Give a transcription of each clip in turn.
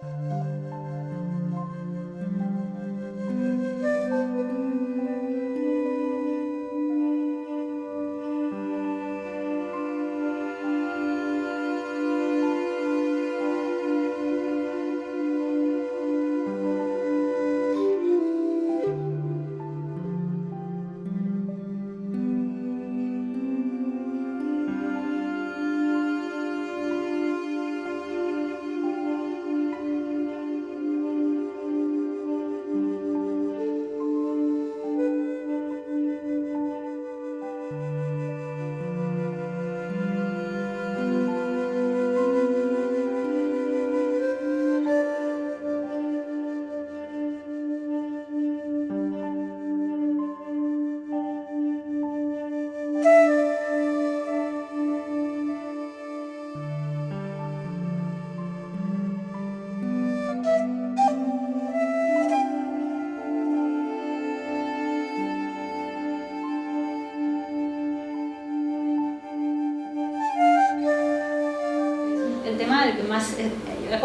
he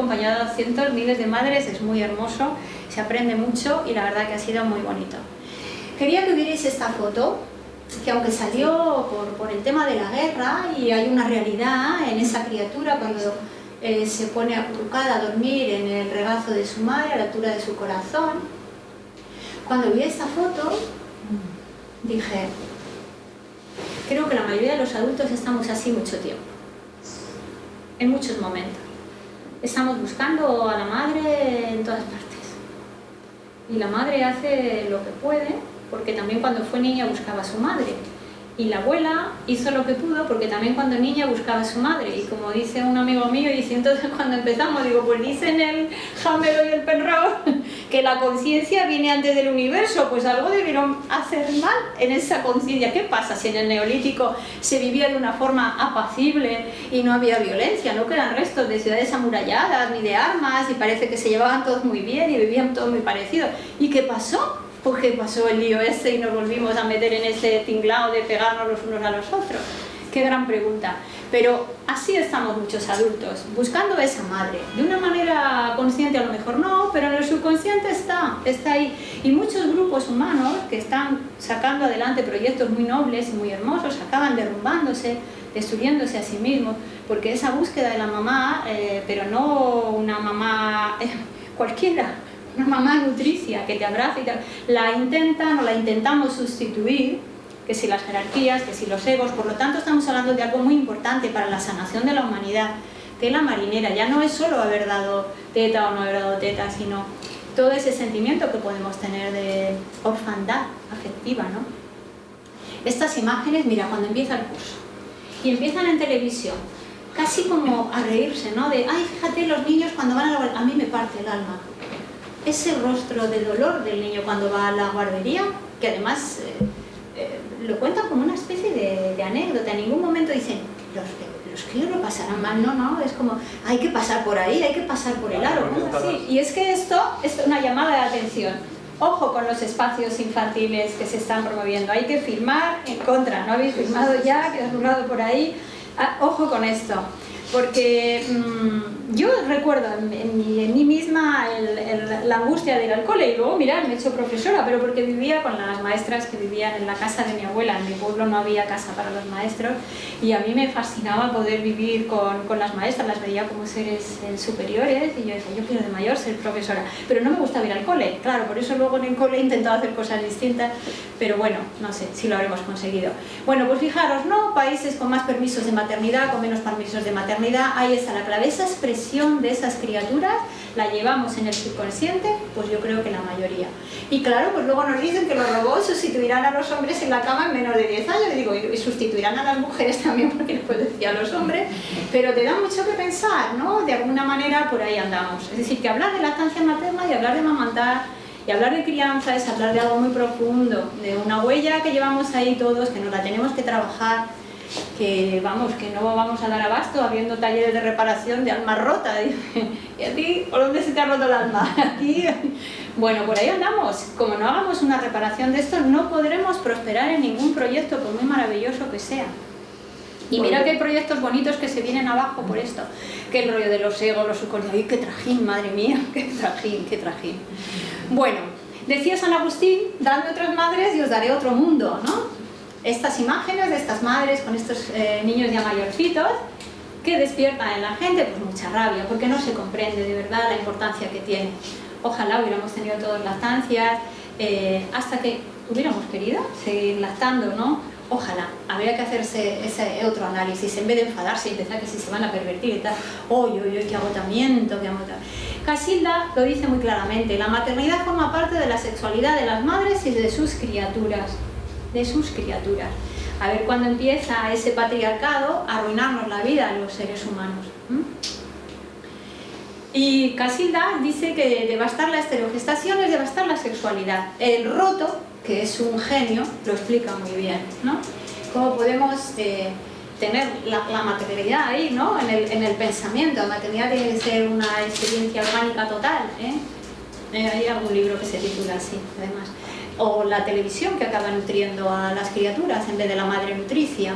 acompañado a cientos, miles de madres, es muy hermoso, se aprende mucho y la verdad que ha sido muy bonito. Quería que vierais esta foto, que aunque salió por, el tema de la guerra y hay una realidad en esa criatura cuando eh, se pone acurrucada a dormir en el regazo de su madre, a la altura de su corazón, cuando vi esta foto dije, creo que la mayoría de los adultos estamos así mucho tiempo, en muchos momentos estamos buscando a la madre en todas partes. Y la madre hace lo que puede, porque también cuando fue niña buscaba a su madre. Y la abuela hizo lo que pudo porque también cuando niña buscaba a su madre. Y como dice un amigo mío, y dice entonces cuando empezamos, digo, pues dicen el Hamelo y el Penrose que la conciencia viene antes del universo. Pues algo debieron hacer mal en esa conciencia. ¿Qué pasa si en el neolítico se vivía de una forma apacible y no había violencia? No quedan restos de ciudades amuralladas ni de armas y parece que se llevaban todos muy bien y vivían todos muy parecidos. ¿Y qué pasó? Porque pasó el lío ese y nos volvimos a meter en ese tinglado de pegarnos los unos a los otros? Qué gran pregunta. Pero así estamos muchos adultos, buscando esa madre. De una manera consciente a lo mejor no, pero en el subconsciente está, está ahí. Y muchos grupos humanos que están sacando adelante proyectos muy nobles y muy hermosos, acaban derrumbándose, destruyéndose a sí mismos, porque esa búsqueda de la mamá, eh, pero no una mamá eh, cualquiera, una mamá nutricia que te abraza y te... la intentan o la intentamos sustituir, que si las jerarquías, que si los egos, por lo tanto estamos hablando de algo muy importante para la sanación de la humanidad, que la marinera, ya no es solo haber dado teta o no haber dado teta, sino todo ese sentimiento que podemos tener de orfandad afectiva, ¿no? Estas imágenes, mira, cuando empieza el curso, y empiezan en televisión, casi como a reírse, ¿no? De, ay, fíjate, los niños cuando van a la... A mí me parte el alma, ese rostro de dolor del niño cuando va a la guardería, que además eh, eh, lo cuentan como una especie de, anécdota, en ningún momento dicen, los, los críos lo pasarán mal, no, no, es como, hay que pasar por ahí, hay que pasar por el aro, así? Y es que esto es una llamada de atención. Ojo con los espacios infantiles que se están promoviendo, hay que firmar en contra, ¿no habéis firmado ya? que has burlado por ahí? Ah, ojo con esto porque mm, yo recuerdo en, mí, misma la angustia de ir al cole y luego, mirad, me he hecho profesora, pero porque vivía con las maestras que vivían en la casa de mi abuela, en mi pueblo no había casa para los maestros y a mí me fascinaba poder vivir con, con las maestras, las veía como seres eh, superiores y yo decía, yo quiero de mayor ser profesora, pero no me gusta ir al cole, claro, por eso luego en el cole he intentado hacer cosas distintas, pero bueno, no sé si lo habremos conseguido. Bueno, pues fijaros, ¿no? Países con más permisos de maternidad, con menos permisos de maternidad, ahí está la clave. Esa expresión de esas criaturas la llevamos en el subconsciente, pues yo creo que la mayoría. Y claro, pues luego nos dicen que los robots sustituirán a los hombres en la cama en menos de 10 años. Y digo, y sustituirán a las mujeres también, porque puedo decir a los hombres. Pero te da mucho que pensar, ¿no? De alguna manera por ahí andamos. Es decir, que hablar de lactancia materna y hablar de mamantar y hablar de crianza es hablar de algo muy profundo, de una huella que llevamos ahí todos, que nos la tenemos que trabajar, que vamos, que no vamos a dar abasto habiendo talleres de reparación de alma rota. ¿Y a ti por dónde se te ha roto el alma? Aquí. Bueno, por ahí andamos. Como no hagamos una reparación de esto, no podremos prosperar en ningún proyecto, por muy maravilloso que sea. Y mira que hay proyectos bonitos que se vienen abajo por esto, que el rollo de los egos, los subconscientes, ¡ay, qué trajín, madre mía! ¡Qué trajín, qué trajín! Bueno, decía San Agustín, dadme otras madres y os daré otro mundo, ¿no? Estas imágenes de estas madres con estos eh, niños ya mayorcitos, que despiertan en la gente pues mucha rabia, porque no se comprende de verdad la importancia que tiene. Ojalá hubiéramos tenido todas lactancias, eh, hasta que hubiéramos querido seguir lactando, ¿no? Ojalá, habría que hacerse ese otro análisis, en vez de enfadarse y empezar que si se van a pervertir y tal, ¡oye, oye, qué agotamiento, qué agotamiento! Casilda lo dice muy claramente, la maternidad forma parte de la sexualidad de las madres y de sus criaturas, de sus criaturas. A ver cuándo empieza ese patriarcado a arruinarnos la vida a los seres humanos. Y Casilda dice que devastar la estereogestación es devastar la sexualidad. El roto que es un genio, lo explica muy bien, ¿no? Cómo podemos eh, tener la, maternidad ahí, ¿no? En el, en el, pensamiento, la maternidad tiene que ser una experiencia orgánica total, ¿eh? ¿eh? Hay algún libro que se titula así, además. O la televisión que acaba nutriendo a las criaturas en vez de la madre nutricia.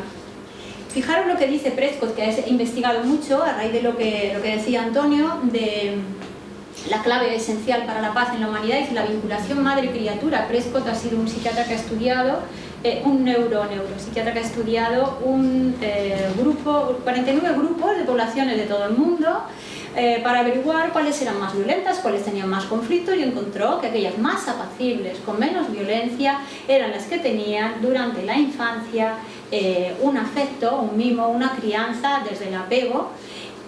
Fijaros lo que dice Prescott, que ha investigado mucho a raíz de lo que, lo que decía Antonio, de la clave esencial para la paz en la humanidad es la vinculación madre-criatura. Prescott ha sido un psiquiatra que ha estudiado, eh, un neuro, neuropsiquiatra que ha estudiado un eh, grupo, 49 grupos de poblaciones de todo el mundo eh, para averiguar cuáles eran más violentas, cuáles tenían más conflictos y encontró que aquellas más apacibles, con menos violencia, eran las que tenían durante la infancia un afecto, un mimo, una crianza desde el apego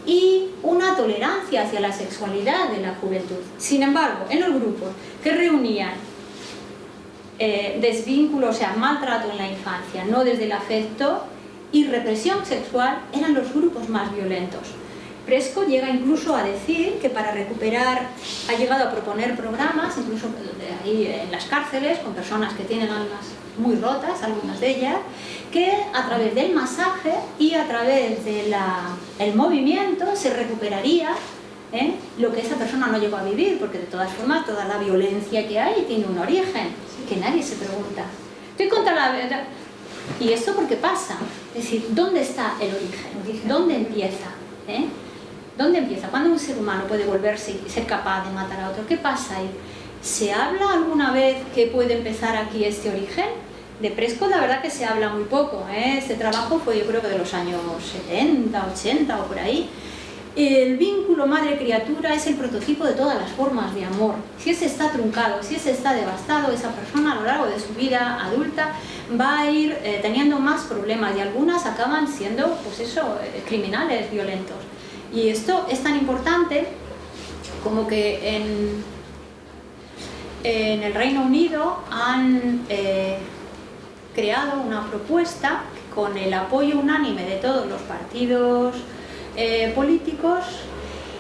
y una tolerancia hacia la sexualidad de la juventud. Sin embargo, en los grupos que reunían eh, desvínculo, o sea, maltrato en la infancia, no desde el afecto, y represión sexual, eran los grupos más violentos. Presco llega incluso a decir que para recuperar, ha llegado a proponer programas, incluso ahí en las cárceles, con personas que tienen almas muy rotas, algunas de ellas, que a través del masaje y a través del movimiento se recuperaría ¿eh? lo que esa persona no llegó a vivir, porque de todas formas toda la violencia que hay tiene un origen, que nadie se pregunta. Estoy contra la verdad. ¿Y esto por qué pasa? Es decir, ¿dónde está el origen? ¿Dónde empieza? ¿Eh? ¿Dónde empieza? ¿Cuándo un ser humano puede volverse y ser capaz de matar a otro? ¿Qué pasa ahí? ¿Se habla alguna vez que puede empezar aquí este origen? De Prescott la verdad que se habla muy poco, ¿eh? este trabajo fue yo creo que de los años 70, 80 o por ahí. El vínculo madre-criatura es el prototipo de todas las formas de amor. Si ese está truncado, si ese está devastado, esa persona a lo largo de su vida adulta va a ir eh, teniendo más problemas y algunas acaban siendo, pues eso, eh, criminales, violentos. Y esto es tan importante como que en, en el Reino Unido han creado una propuesta con el apoyo unánime de todos los partidos eh, políticos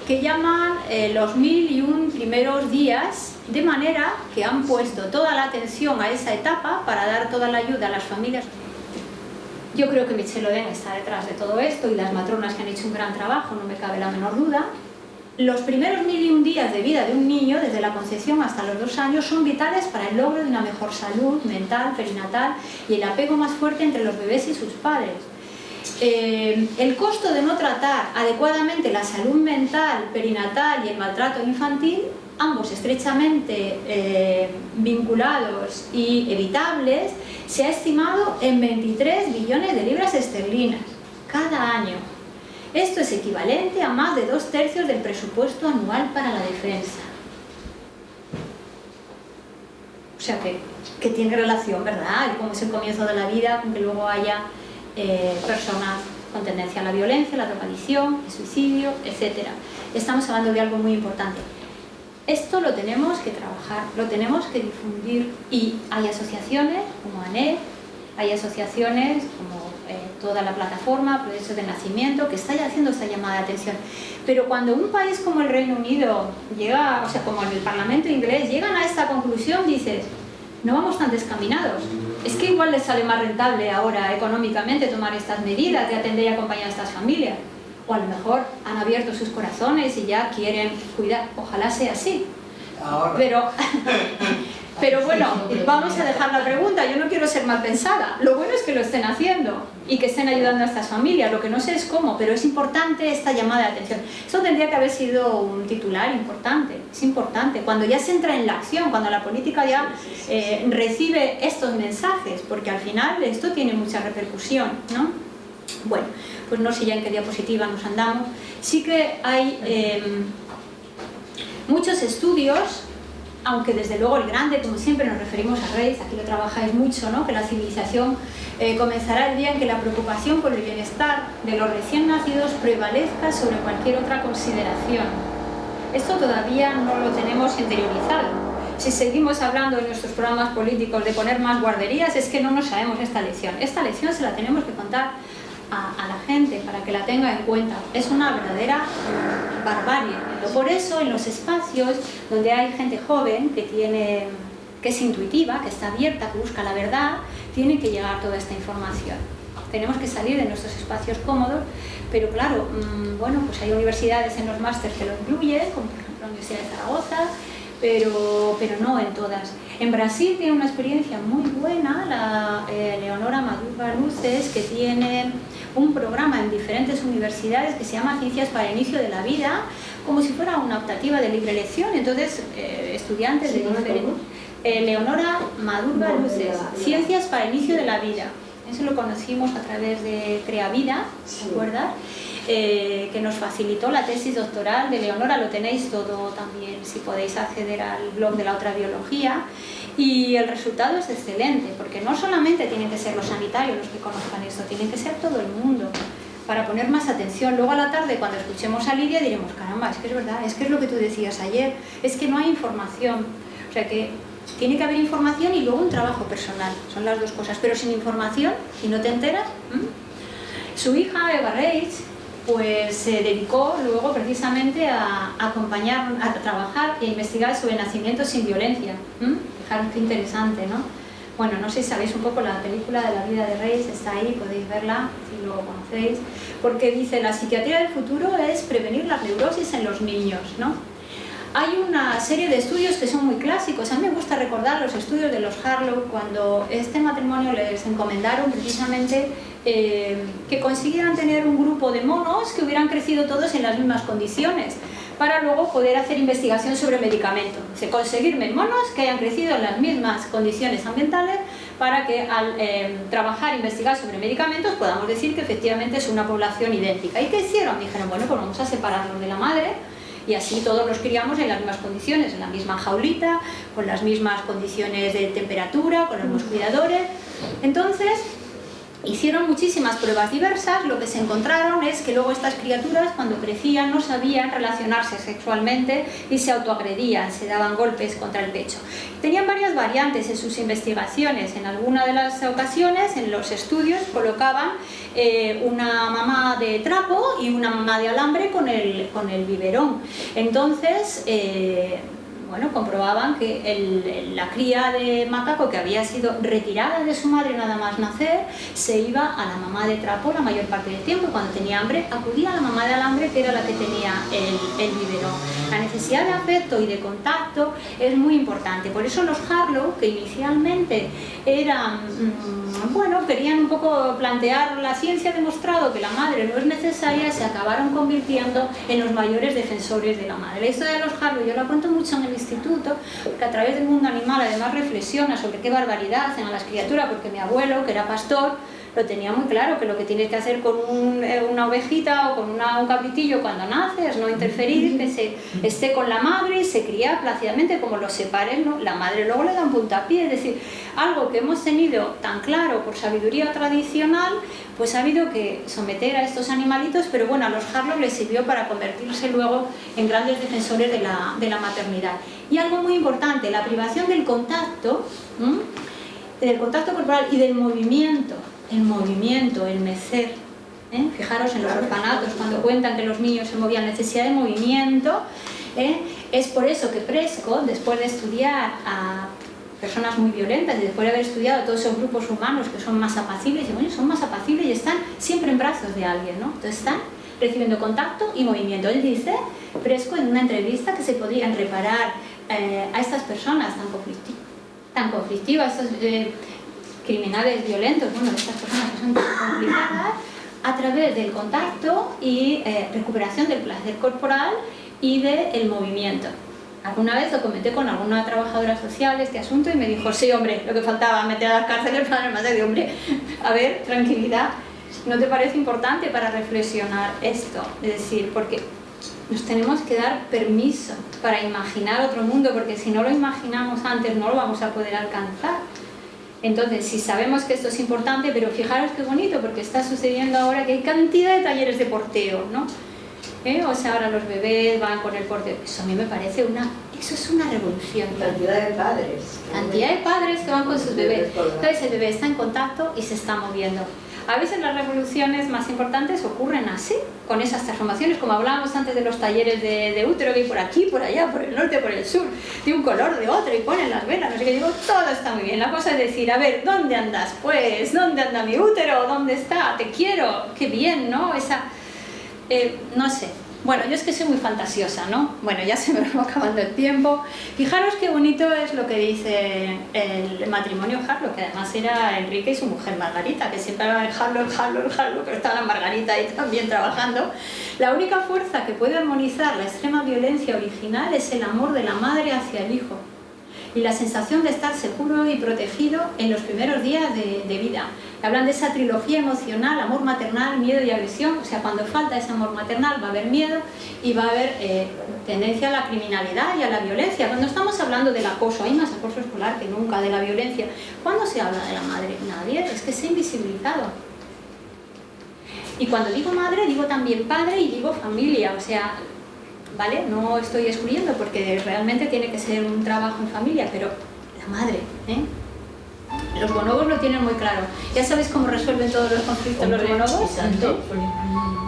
que llaman eh, los mil y un primeros días, de manera que han puesto toda la atención a esa etapa para dar toda la ayuda a las familias. Yo creo que Michelle Oden está detrás de todo esto y las matronas que han hecho un gran trabajo, no me cabe la menor duda, los primeros mil y un días de vida de un niño, desde la concepción hasta los dos años, son vitales para el logro de una mejor salud mental, perinatal y el apego más fuerte entre los bebés y sus padres. Eh, el costo de no tratar adecuadamente la salud mental, perinatal y el maltrato infantil, ambos estrechamente eh, vinculados y evitables, se ha estimado en 23 billones de libras esterlinas cada año. Esto es equivalente a más de dos tercios del presupuesto anual para la defensa. O sea que, que tiene relación, ¿verdad? Cómo es el comienzo de la vida, con que luego haya eh, personas con tendencia a la violencia, la drogadicción, el suicidio, etc. Estamos hablando de algo muy importante. Esto lo tenemos que trabajar, lo tenemos que difundir y hay asociaciones como ANED, hay asociaciones como eh, toda la plataforma, proceso de nacimiento, que está haciendo esta llamada de atención. Pero cuando un país como el Reino Unido llega, o sea, como en el Parlamento inglés, llegan a esta conclusión, dices, no vamos tan descaminados. Es que igual les sale más rentable ahora económicamente tomar estas medidas de atender y acompañar a estas familias. O a lo mejor han abierto sus corazones y ya quieren cuidar. Ojalá sea así. Pero Pero bueno, vamos a dejar la pregunta, yo no quiero ser mal pensada. Lo bueno es que lo estén haciendo y que estén ayudando a estas familias. Lo que no sé es cómo, pero es importante esta llamada de atención. Eso tendría que haber sido un titular importante, es importante. Cuando ya se entra en la acción, cuando la política ya eh, recibe estos mensajes, porque al final esto tiene mucha repercusión, ¿no? Bueno, pues no sé ya en qué diapositiva nos andamos. Sí que hay em, muchos estudios aunque desde luego el grande, como siempre nos referimos a Reis, aquí lo trabajáis mucho, ¿no? que la civilización eh, comenzará el día en que la preocupación por el bienestar de los recién nacidos prevalezca sobre cualquier otra consideración. Esto todavía no lo tenemos interiorizado. Si seguimos hablando en nuestros programas políticos de poner más guarderías, es que no nos sabemos esta lección. Esta lección se la tenemos que contar a, la gente para que la tenga en cuenta. Es una verdadera barbarie. Por eso en los espacios donde hay gente joven que tiene que es intuitiva, que está abierta, que busca la verdad, tiene que llegar toda esta información. Tenemos que salir de nuestros espacios cómodos, pero claro, mm, bueno, pues hay universidades en los másteres que lo incluyen, como por ejemplo la Universidad de Zaragoza, pero, pero no en todas. En Brasil tiene una experiencia muy buena la eh, Leonora Maduro Luces, que tiene un programa en diferentes universidades que se llama Ciencias para el Inicio de la Vida, como si fuera una optativa de libre elección, entonces eh, estudiantes de diferentes... Eh, Leonora Madurga Luces, Ciencias para el Inicio de la Vida. Eso lo conocimos a través de Crea Vida, ¿se acuerdan? Eh, que nos facilitó la tesis doctoral de Leonora, lo tenéis todo también si podéis acceder al blog de la otra biología y el resultado es excelente porque no solamente tienen que ser los sanitarios los que conozcan esto, tienen que ser todo el mundo para poner más atención. Luego a la tarde cuando escuchemos a Lidia diremos, caramba, es que es verdad, es que es lo que tú decías ayer, es que no hay información. O sea que tiene que haber información y luego un trabajo personal, son las dos cosas. Pero sin información, si no te enteras... Su hija, Eva Reitz, pues se dedicó luego precisamente a, acompañar, a trabajar e investigar sobre nacimientos sin violencia. Fijaros qué interesante, ¿no? Bueno, no sé si sabéis un poco la película de la vida de Reis, está ahí, podéis verla si lo conocéis, porque dice la psiquiatría del futuro es prevenir la neurosis en los niños, ¿no? Hay una serie de estudios que son muy clásicos. A mí me gusta recordar los estudios de los Harlow cuando este matrimonio les encomendaron precisamente eh, que consiguieran tener un grupo de monos que hubieran crecido todos en las mismas condiciones para luego poder hacer investigación sobre medicamentos. Se conseguir monos que hayan crecido en las mismas condiciones ambientales para que al eh, trabajar, investigar sobre medicamentos podamos decir que efectivamente es una población idéntica. ¿Y qué hicieron? Dijeron, bueno, pues vamos a separarlos de la madre y así todos los criamos en las mismas condiciones, en la misma jaulita, con las mismas condiciones de temperatura, con los mismos cuidadores. Entonces, Hicieron muchísimas pruebas diversas, lo que se encontraron es que luego estas criaturas cuando crecían no sabían relacionarse sexualmente y se autoagredían, se daban golpes contra el pecho. Tenían varias variantes en sus investigaciones, en alguna de las ocasiones en los estudios colocaban eh, una mamá de trapo y una mamá de alambre con el, con el biberón. Entonces, eh, bueno, comprobaban que la cría de macaco que había sido retirada de su madre nada más nacer, se iba a la mamá de trapo la mayor parte del tiempo y cuando tenía hambre acudía a la mamá de alambre que era la que tenía el, el biberón. La necesidad de afecto y de contacto es muy importante, por eso los Harlow, que inicialmente eran, mm, bueno, querían un poco plantear la ciencia ha demostrado que la madre no es necesaria, se acabaron convirtiendo en los mayores defensores de la madre. La historia de los Harlow yo la cuento mucho en el instituto, que a través del mundo animal además reflexiona sobre qué barbaridad hacen a las criaturas, porque mi abuelo, que era pastor, lo tenía muy claro, que lo que tienes que hacer con eh, una ovejita o con un cabritillo cuando nace es no interferir, que se esté con la madre y se cría plácidamente como los separen, ¿no? la madre luego le da un puntapié, es decir, algo que hemos tenido tan claro por sabiduría tradicional, pues ha habido que someter a estos animalitos, pero bueno, a los Harlow les sirvió para convertirse luego en grandes defensores de la, de la maternidad. Y algo muy importante, la privación del contacto, del contacto corporal y del movimiento, el movimiento, el mecer. ¿eh? Fijaros en los orfanatos, cuando cuentan que los niños se movían, necesidad de movimiento. ¿eh? Es por eso que Prescott, después de estudiar a personas muy violentas y después de haber estudiado todos esos grupos humanos que son más apacibles, y bueno, son más apacibles y están siempre en brazos de alguien, ¿no? Entonces están recibiendo contacto y movimiento. Él dice, Prescott en una entrevista, que se podrían reparar eh, a estas personas tan conflictivas tan conflictiva, estos eh, criminales violentos, bueno, estas personas que son complicadas, a través del contacto y eh, recuperación del placer corporal y del movimiento. Alguna vez lo comenté con alguna trabajadora social este asunto y me dijo, sí hombre, lo que faltaba, meter a las cárceles para más de hombre, a ver, tranquilidad, ¿no te parece importante para reflexionar esto? Es decir, porque nos tenemos que dar permiso para imaginar otro mundo, porque si no lo imaginamos antes no lo vamos a poder alcanzar. Entonces, si sabemos que esto es importante, pero fijaros qué bonito, porque está sucediendo ahora que hay cantidad de talleres de porteo, ¿no? ¿Eh? O sea, ahora los bebés van con el porteo. Eso a mí me parece una... Eso es una revolución. Cantidad de padres. Cantidad de padres que van con sus bebés. Entonces el bebé está en contacto y se está moviendo. A veces las revoluciones más importantes ocurren así, con esas transformaciones, como hablábamos antes de los talleres de, útero, que por aquí, por allá, por el norte, por el sur, de un color, de otro, y ponen las velas, no sé qué, digo, todo está muy bien. La cosa es decir, a ver, ¿dónde andas? Pues, ¿dónde anda mi útero? ¿Dónde está? Te quiero, qué bien, ¿no? Esa, eh, no sé, bueno, yo es que soy muy fantasiosa, ¿no? Bueno, ya se me va acabando el tiempo. Fijaros qué bonito es lo que dice el matrimonio Harlow, que además era Enrique y su mujer Margarita, que siempre hablaban Harlow, Harlow, Harlow, pero estaba la Margarita ahí también trabajando. La única fuerza que puede armonizar la extrema violencia original es el amor de la madre hacia el hijo y la sensación de estar seguro y protegido en los primeros días de, vida. Hablan de esa trilogía emocional, amor maternal, miedo y agresión, o sea, cuando falta ese amor maternal va a haber miedo y va a haber eh, tendencia a la criminalidad y a la violencia. Cuando estamos hablando del acoso, hay más acoso escolar que nunca, de la violencia. ¿Cuándo se habla de la madre? Nadie, es que se ha invisibilizado. Y cuando digo madre, digo también padre y digo familia, o sea, ¿vale? No estoy excluyendo porque realmente tiene que ser un trabajo en familia, pero la madre, ¿eh? Los bonobos lo tienen muy claro. ¿Ya sabéis cómo resuelven todos los conflictos los bonobos?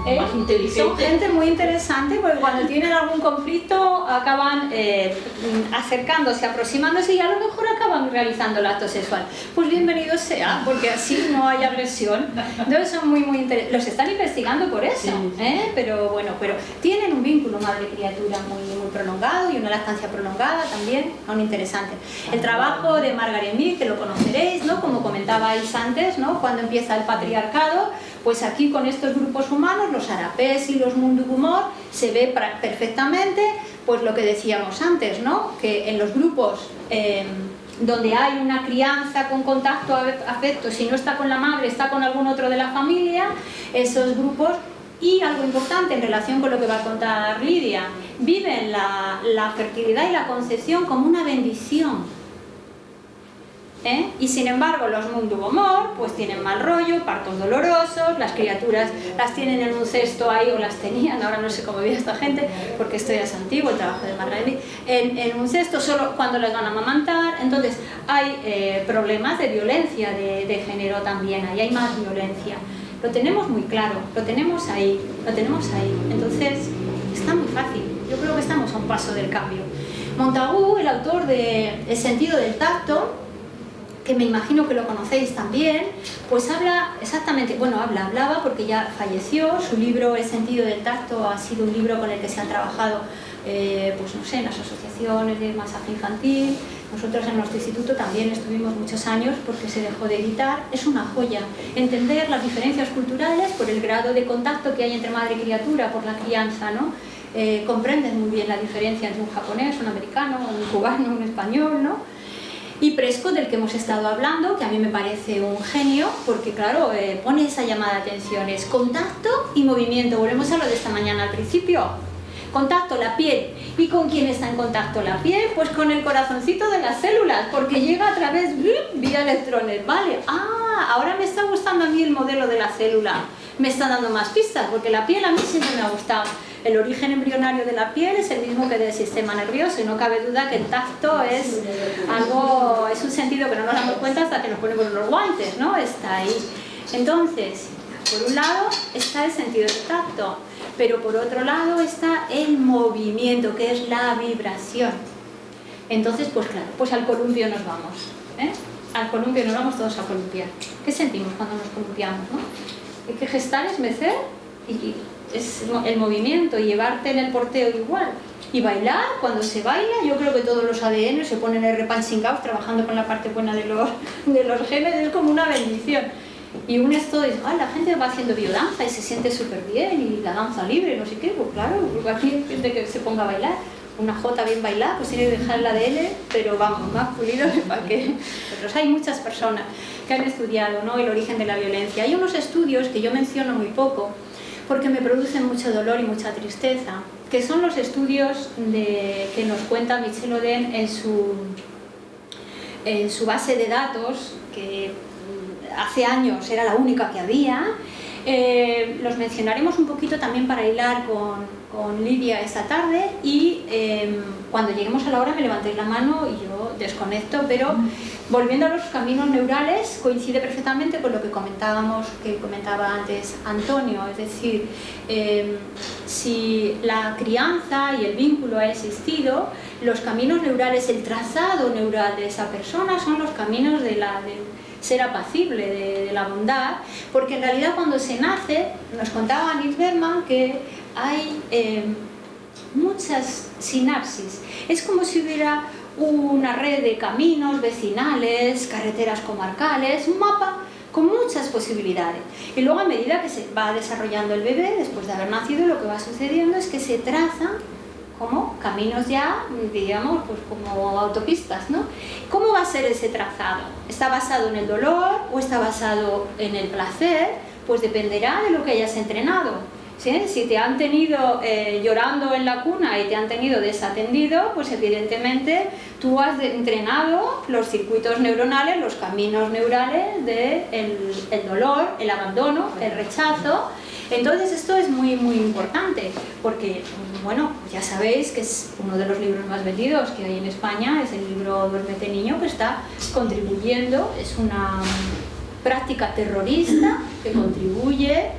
¿Eh? Son gente muy interesante porque cuando tienen algún conflicto acaban eh, acercándose, aproximándose y a lo mejor acaban realizando el acto sexual. Pues bienvenido sea, porque así no hay agresión. Entonces son muy, muy interesantes. Los están investigando por eso, ¿eh? pero bueno, pero tienen un vínculo madre-criatura muy, muy prolongado y una lactancia prolongada también, aún interesante. El trabajo de Margaret Mead, que lo conoceréis, ¿no? como comentabais antes, ¿no? cuando empieza el patriarcado, pues aquí con estos grupos humanos, los arapés y los mundugumor, se ve perfectamente pues lo que decíamos antes, ¿no? que en los grupos em, donde hay una crianza con contacto afecto, si no está con la madre, está con algún otro de la familia, esos grupos y algo importante en relación con lo que va a contar Lidia, viven la, la fertilidad y la concepción como una bendición ¿eh? Y sin embargo los Mundugomor pues tienen mal rollo, partos dolorosos, las criaturas las tienen en un cesto ahí o las tenían, ahora no sé cómo vive esta gente porque esto ya es antiguo, el trabajo de Margaret en, en un cesto solo cuando las van a amamantar, entonces hay eh, problemas de violencia de, de género también, ahí hay más violencia. Lo tenemos muy claro, lo tenemos ahí, lo tenemos ahí, entonces está muy fácil, yo creo que estamos a un paso del cambio. Montagu, el autor de El sentido del tacto, que me imagino que lo conocéis también, pues habla exactamente, bueno, habla, hablaba porque ya falleció, su libro El sentido del tacto ha sido un libro con el que se han trabajado, eh, pues no sé, en las asociaciones de masaje infantil, nosotros en nuestro instituto también estuvimos muchos años porque se dejó de editar, es una joya, entender las diferencias culturales por el grado de contacto que hay entre madre y criatura, por la crianza, ¿no? Eh, comprenden muy bien la diferencia entre un japonés, un americano, un cubano, un español, ¿no? Y Prescott, del que hemos estado hablando, que a mí me parece un genio, porque claro, eh, pone esa llamada de atención, es contacto y movimiento. Volvemos a lo de esta mañana al principio. Contacto, la piel. ¿Y con quién está en contacto la piel? Pues con el corazoncito de las células, porque llega a través vía electrones, ¿vale? Ah, ahora me está gustando a mí el modelo de la célula. Me está dando más pistas, porque la piel a mí siempre me ha gustado. El origen embrionario de la piel es el mismo que del sistema nervioso y no cabe duda que el tacto es algo, es un sentido que no nos damos cuenta hasta que nos ponemos los guantes, ¿no? Está ahí. Entonces, por un lado está el sentido del tacto, pero por otro lado está el movimiento, que es la vibración. Entonces, pues claro, pues al columpio nos vamos. ¿eh? Al columpio nos vamos todos a columpiar. ¿Qué sentimos cuando nos columpiamos? ¿no? Hay que gestar, es mecer y es el movimiento, llevarte en el porteo igual. Y bailar, cuando se baila, yo creo que todos los ADN se ponen repansingados trabajando con la parte buena de los, de los genes, es como una bendición. Y un esto dice, ah, la gente va haciendo biodanza y se siente súper bien y la danza libre, no sé qué, pues claro, aquí gente que se ponga a bailar una J bien bailada, pues tiene que dejar la de pero vamos, más pulido que para qué. Otros hay muchas personas que han estudiado ¿no? el origen de la violencia. Hay unos estudios que yo menciono muy poco, porque me producen mucho dolor y mucha tristeza, que son los estudios de, que nos cuenta Michel Oden en su, en su base de datos, que hace años era la única que había, eh, los mencionaremos un poquito también para hilar con, con Lidia esta tarde y em, cuando lleguemos a la hora me levantéis la mano y yo desconecto, pero volviendo a los caminos neurales coincide perfectamente con lo que comentábamos, que comentaba antes Antonio, es decir, em, si la crianza y el vínculo ha existido, los caminos neurales, el trazado neural de esa persona son los caminos de la, del ser apacible, de, la bondad, porque en realidad cuando se nace, nos contaba Nils Berman que hay eh, muchas sinapsis. Es como si hubiera una red de caminos vecinales, carreteras comarcales, un mapa con muchas posibilidades. Y luego a medida que se va desarrollando el bebé, después de haber nacido, lo que va sucediendo es que se trazan como caminos ya, digamos, pues como autopistas, ¿no? ¿Cómo va a ser ese trazado? ¿Está basado en el dolor o está basado en el placer? Pues dependerá de lo que hayas entrenado. Si te han tenido eh, llorando en la cuna y te han tenido desatendido, pues evidentemente tú has entrenado los circuitos neuronales, los caminos neurales del de el dolor, el abandono, el rechazo. Entonces esto es muy muy importante porque, bueno, ya sabéis que es uno de los libros más vendidos que hay en España, es el libro Duérmete Niño, que está contribuyendo, es una práctica terrorista que contribuye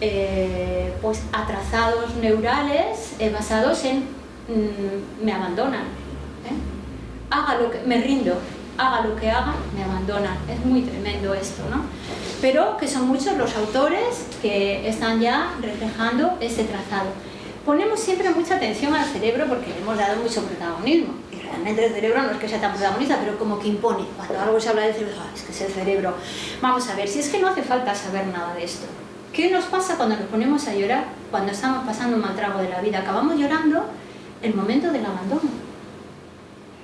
eh, pues atrasados neurales eh, basados en mm, me abandonan ¿eh? haga lo que, me rindo haga lo que haga, me abandonan. Es muy tremendo esto, ¿no? pero que son muchos los autores que están ya reflejando ese trazado. Ponemos siempre mucha atención al cerebro porque le hemos dado mucho protagonismo. Y realmente el cerebro no es que sea tan protagonista pero como que impone, cuando algo se habla del cerebro, ah, es que es el cerebro vamos a ver, si es que no hace falta saber nada de esto ¿Qué nos pasa cuando nos ponemos a llorar? Cuando estamos pasando un mal trago de la vida. Acabamos llorando el momento del abandono.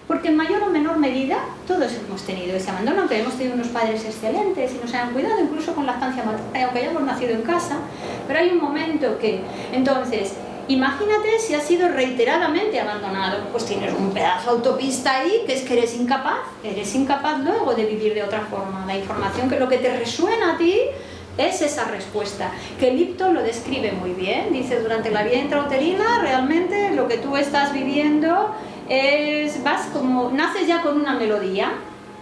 Porque en mayor o menor medida todos hemos tenido ese abandono, aunque hemos tenido unos padres excelentes y nos hayan cuidado, incluso con la estancia materna, aunque hayamos nacido en casa, pero hay un momento que, entonces, imagínate si has sido reiteradamente abandonado, pues tienes un pedazo de autopista ahí que es que eres incapaz, eres incapaz luego de vivir de otra forma. La información que lo que te resuena a ti es esa respuesta, que Lipton lo describe muy bien, dice durante la vida intrauterina realmente lo que tú estás viviendo es, vas como, naces ya con una melodía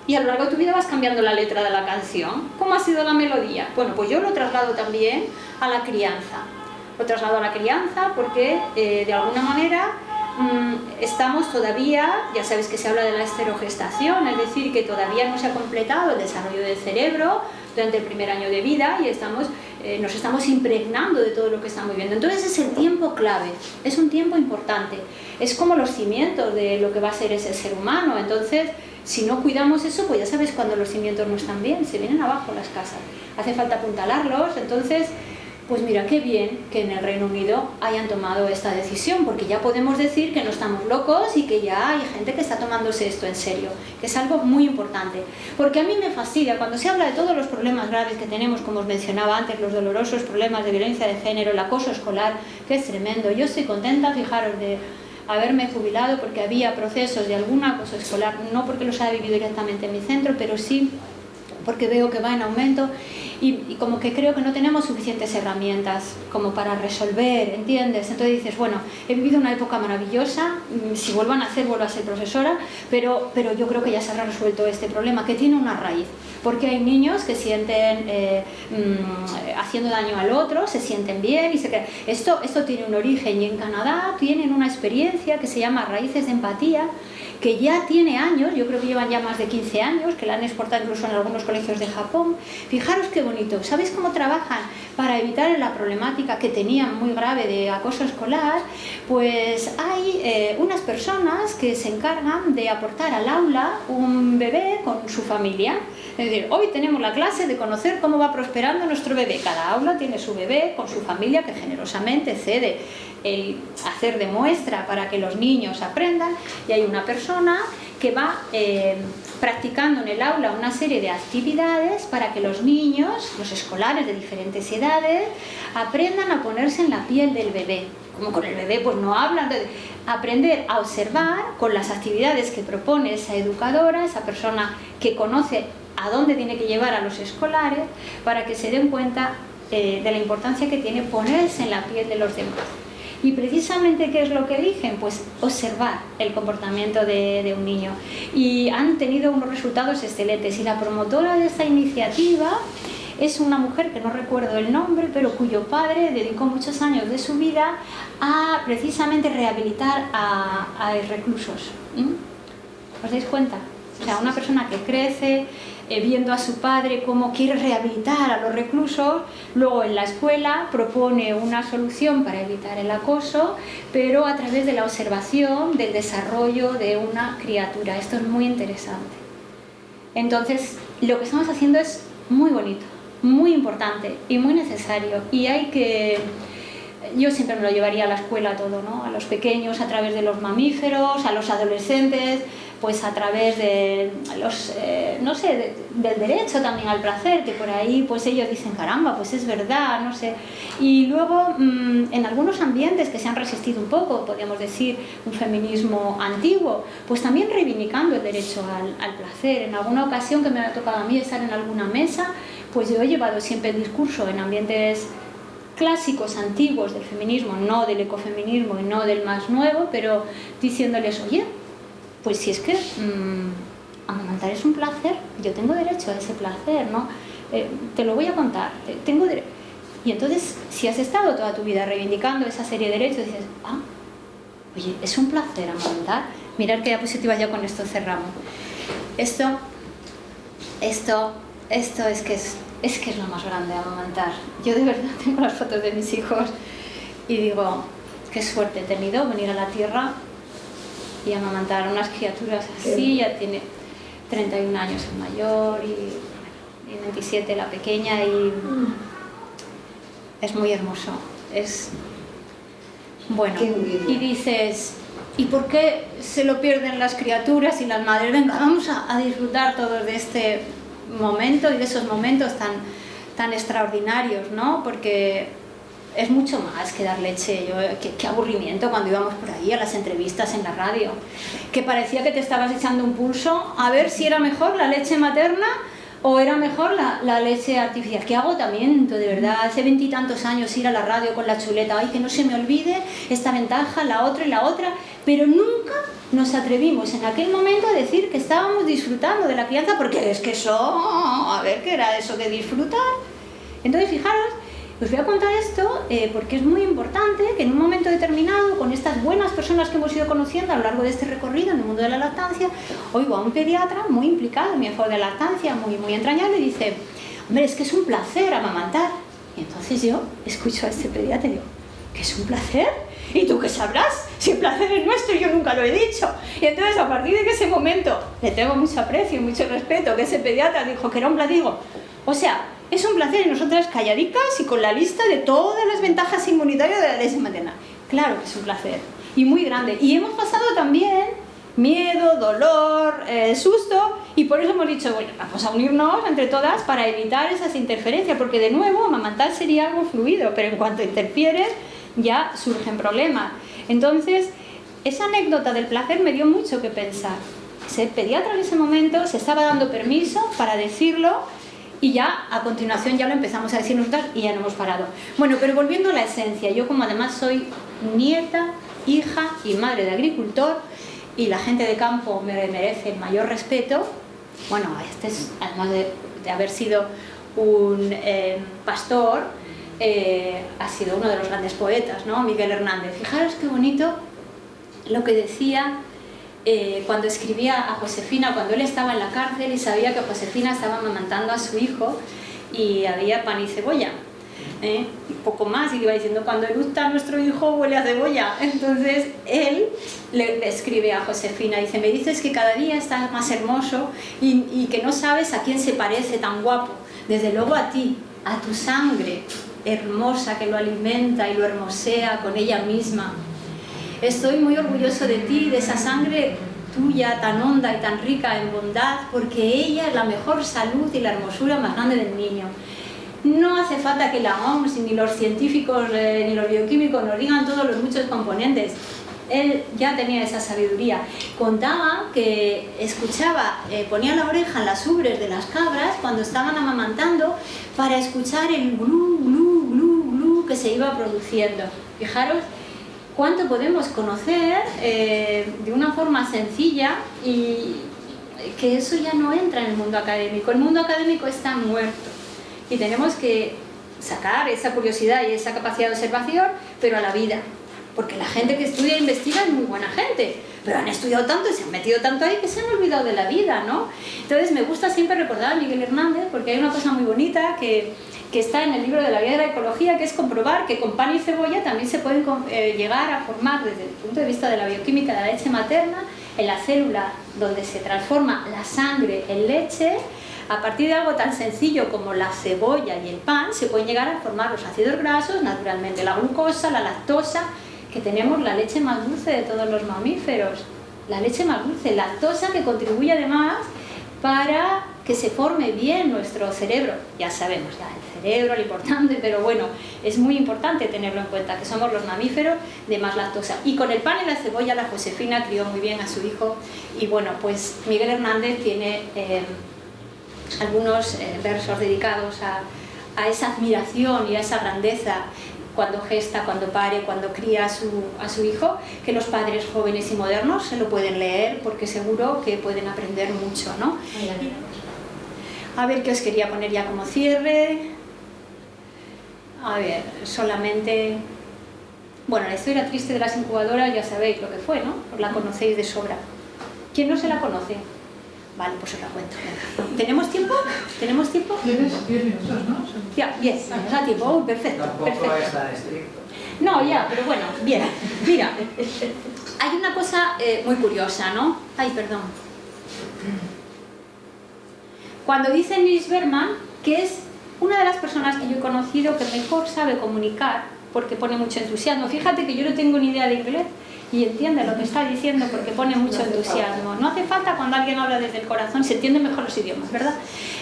y a lo largo de tu vida vas cambiando la letra de la canción. ¿Cómo ha sido la melodía? Bueno, pues yo lo traslado también a la crianza. Lo traslado a la crianza porque eh, de alguna manera mm, estamos todavía, ya sabes que se habla de la esterogestación, es decir, que todavía no se ha completado el desarrollo del cerebro, durante el primer año de vida y estamos, eh, nos estamos impregnando de todo lo que estamos viviendo. Entonces es el tiempo clave, es un tiempo importante, es como los cimientos de lo que va a ser ese ser humano. Entonces, si no cuidamos eso, pues ya sabes cuando los cimientos no están bien, se vienen abajo las casas. Hace falta apuntalarlos, entonces pues mira, qué bien que en el Reino Unido hayan tomado esta decisión, porque ya podemos decir que no estamos locos y que ya hay gente que está tomándose esto en serio, que es algo muy importante. Porque a mí me fastidia, cuando se habla de todos los problemas graves que tenemos, como os mencionaba antes, los dolorosos problemas de violencia de género, el acoso escolar, que es tremendo. Yo estoy contenta, fijaros, de haberme jubilado porque había procesos de algún acoso escolar, no porque los haya vivido directamente en mi centro, pero sí porque veo que va en aumento y, como que creo que no tenemos suficientes herramientas como para resolver, ¿entiendes? Entonces dices, bueno, he vivido una época maravillosa, mm, si vuelvo a nacer vuelvo a ser profesora, pero, pero yo creo que ya se habrá resuelto este problema, que tiene una raíz, porque hay niños que sienten eh, mm, haciendo daño al otro, se sienten bien y se Esto, esto tiene un origen y en Canadá tienen una experiencia que se llama raíces de empatía, que ya tiene años, yo creo que llevan ya más de 15 años, que la han exportado incluso en algunos colegios de Japón. Fijaros qué bonito. ¿Sabéis cómo trabajan para evitar la problemática que tenían muy grave de acoso escolar? Pues hay eh, unas personas que se encargan de aportar al aula un bebé con su familia. Es decir, hoy tenemos la clase de conocer cómo va prosperando nuestro bebé. Cada aula tiene su bebé con su familia que generosamente cede hacer de muestra para que los niños aprendan y hay una persona que va eh, practicando en el aula una serie de actividades para que los niños, los escolares de diferentes edades, aprendan a ponerse en la piel del bebé. Como con el bebé pues no hablan, aprender a observar con las actividades que propone esa educadora, esa persona que conoce a dónde tiene que llevar a los escolares para que se den cuenta eh, de la importancia que tiene ponerse en la piel de los demás. Y precisamente, ¿qué es lo que eligen? Pues observar el comportamiento de, un niño. Y han tenido unos resultados excelentes. Y la promotora de esta iniciativa es una mujer que no recuerdo el nombre, pero cuyo padre dedicó muchos años de su vida a precisamente rehabilitar a, a reclusos. ¿Os dais cuenta? O sea, una persona que crece, eh, viendo a su padre cómo quiere rehabilitar a los reclusos, luego en la escuela propone una solución para evitar el acoso, pero a través de la observación del desarrollo de una criatura. Esto es muy interesante. Entonces, lo que estamos haciendo es muy bonito, muy importante y muy necesario y hay que yo siempre me lo llevaría a la escuela todo, ¿no? A los pequeños a través de los mamíferos, a los adolescentes, pues a través de los, eh, no sé, del derecho también al placer, que por ahí pues ellos dicen, caramba, pues es verdad, no sé. Y luego mm, en algunos ambientes que se han resistido un poco, podríamos decir un feminismo antiguo, pues también reivindicando el derecho al, al placer. En alguna ocasión que me ha tocado a mí estar en alguna mesa, pues yo he llevado siempre el discurso en ambientes clásicos antiguos del feminismo, no del ecofeminismo y no del más nuevo, pero diciéndoles, oye, pues si es que mmm, amamantar es un placer, yo tengo derecho a ese placer, ¿no? Eh, te lo voy a contar, tengo Y entonces, si has estado toda tu vida reivindicando esa serie de derechos, dices, ah, oye, es un placer amamantar. Mirar qué diapositiva ya con esto cerramos. Esto, esto, esto es que es, es que es lo más grande, amamantar. Yo de verdad tengo las fotos de mis hijos y digo, qué suerte he tenido venir a la tierra y amamantar a unas criaturas así, ya tiene 31 años el mayor y, 27 la pequeña y es muy hermoso, es bueno, y dices, ¿y por qué se lo pierden las criaturas y las madres? Venga, vamos a, a disfrutar todos de este momento y de esos momentos tan, tan extraordinarios, ¿no? Porque es mucho más que dar leche. Yo, qué, aburrimiento cuando íbamos por ahí a las entrevistas en la radio. Que parecía que te estabas echando un pulso a ver si era mejor la leche materna o era mejor la, leche artificial. Qué agotamiento, de verdad. Hace veintitantos años ir a la radio con la chuleta. Ay, que no se me olvide esta ventaja, la otra y la otra. Pero nunca nos atrevimos en aquel momento a decir que estábamos disfrutando de la crianza porque es que eso, a ver, ¿qué era eso de disfrutar? Entonces, fijaros os voy a contar esto eh, porque es muy importante que en un momento determinado, con estas buenas personas que hemos ido conociendo a lo largo de este recorrido en el mundo de la lactancia, oigo a un pediatra muy implicado en mi favor de lactancia, muy, muy entrañable, y dice, hombre, es que es un placer amamantar. Y entonces yo escucho a este pediatra y digo, ¿que es un placer? ¿Y tú qué sabrás? Si el placer es nuestro, yo nunca lo he dicho. Y entonces, a partir de ese momento, le tengo mucho aprecio y mucho respeto, que ese pediatra dijo que era un placer, digo, o sea, es un placer y nosotras calladicas y con la lista de todas las ventajas inmunitarias de la leche materna. Claro que es un placer y muy grande. Y hemos pasado también miedo, dolor, eh, susto y por eso hemos dicho, bueno, vamos a unirnos entre todas para evitar esas interferencias porque de nuevo amamantar sería algo fluido, pero en cuanto interfieres ya surgen problemas. Entonces, esa anécdota del placer me dio mucho que pensar. Ese pediatra en ese momento se estaba dando permiso para decirlo y ya a continuación ya lo empezamos a decir nosotras y ya no hemos parado. Bueno, pero volviendo a la esencia, yo como además soy nieta, hija y madre de agricultor y la gente de campo me merece el mayor respeto, bueno, este es, además de, haber sido un eh, pastor, eh, ha sido uno de los grandes poetas, ¿no? Miguel Hernández. Fijaros qué bonito lo que decía eh, cuando escribía a Josefina, cuando él estaba en la cárcel y sabía que Josefina estaba amamantando a su hijo, y había pan y cebolla. ¿eh? poco más, y iba diciendo, cuando eructa nuestro hijo huele a cebolla. Entonces él le escribe a Josefina, dice, me dices que cada día estás más hermoso y, y que no sabes a quién se parece tan guapo. Desde luego a ti, a tu sangre hermosa que lo alimenta y lo hermosea con ella misma. Estoy muy orgulloso de ti, de esa sangre tuya tan honda y tan rica en bondad, porque ella es la mejor salud y la hermosura más grande del niño. No hace falta que la OMS, ni los científicos, eh, ni los bioquímicos nos digan todos los muchos componentes. Él ya tenía esa sabiduría. Contaba que escuchaba, eh, ponía la oreja en las ubres de las cabras cuando estaban amamantando para escuchar el glu, glu, glu, glu que se iba produciendo. Fijaros cuánto podemos conocer eh, de una forma sencilla y que eso ya no entra en el mundo académico. El mundo académico está muerto y tenemos que sacar esa curiosidad y esa capacidad de observación, pero a la vida. Porque la gente que estudia e investiga es muy buena gente, pero han estudiado tanto y se han metido tanto ahí que se han olvidado de la vida, ¿no? Entonces me gusta siempre recordar a Miguel Hernández porque hay una cosa muy bonita que, que está en el libro de la vida de la ecología, que es comprobar que con pan y cebolla también se pueden eh, llegar a formar desde el punto de vista de la bioquímica de la leche materna, en la célula donde se transforma la sangre en leche, a partir de algo tan sencillo como la cebolla y el pan, se pueden llegar a formar los ácidos grasos, naturalmente la glucosa, la lactosa, que tenemos la leche más dulce de todos los mamíferos. La leche más dulce, lactosa que contribuye además para que se forme bien nuestro cerebro. Ya sabemos, ya cerebro, lo importante, pero bueno, es muy importante tenerlo en cuenta, que somos los mamíferos de más lactosa. Y con el pan y la cebolla, la Josefina crió muy bien a su hijo. Y bueno, pues Miguel Hernández tiene... Eh, algunos eh, versos dedicados a, esa admiración y a esa grandeza cuando gesta, cuando pare, cuando cría a su, a su hijo, que los padres jóvenes y modernos se lo pueden leer porque seguro que pueden aprender mucho, ¿no? A ver qué os quería poner ya como cierre. A ver, solamente... Bueno, la historia triste de las incubadoras ya sabéis lo que fue, ¿no? la conocéis de sobra. ¿Quién no se la conoce? Vale, pues os la cuento. ¿Tenemos tiempo? ¿Tenemos tiempo? Tienes 10 minutos, ¿no? Ya, bien, nos da tiempo. perfecto. Tampoco es tan estricto. No, ya, pero bueno, bien. Mira, hay una cosa eh, muy curiosa, ¿no? Ay, perdón. Cuando dice Nils Berman que es una de las personas yo he conocido que mejor sabe comunicar, porque pone mucho entusiasmo. Fíjate que yo no tengo ni idea de inglés, y entiende lo que está diciendo porque pone mucho entusiasmo. No hace falta cuando alguien habla desde el corazón, se entiende mejor los idiomas, ¿verdad?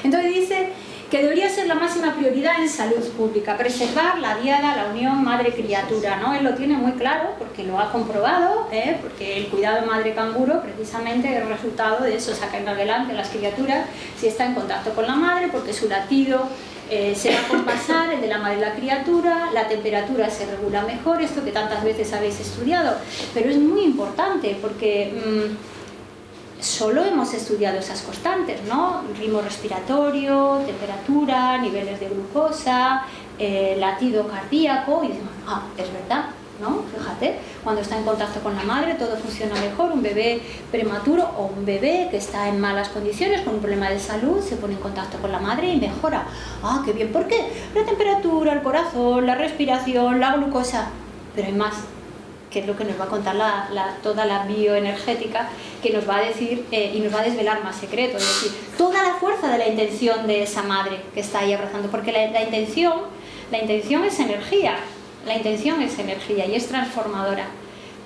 Entonces dice que debería ser la máxima prioridad en salud pública, preservar la diada, la unión madre-criatura, ¿no? Él lo tiene muy claro porque lo ha comprobado, ¿eh? porque el cuidado madre-canguro precisamente es resultado de eso, sacar adelante las criaturas si está en contacto con la madre, porque su latido eh, se va a compasar el de la madre y la criatura, la temperatura se regula mejor, esto que tantas veces habéis estudiado, pero es muy importante porque mm, solo hemos estudiado esas constantes, ¿no? Ritmo respiratorio, temperatura, niveles de glucosa, eh, latido cardíaco, y decimos, ah, es verdad, ¿no? Fíjate, cuando está en contacto con la madre todo funciona mejor, un bebé prematuro o un bebé que está en malas condiciones, con un problema de salud, se pone en contacto con la madre y mejora. Ah, qué bien, ¿por qué? La temperatura, el corazón, la respiración, la glucosa, pero hay más, que es lo que nos va a contar la, toda la bioenergética, que nos va a decir eh, y nos va a desvelar más secretos, es decir, toda la fuerza de la intención de esa madre que está ahí abrazando, porque la, la intención, la intención es energía, la intención es energía y es transformadora.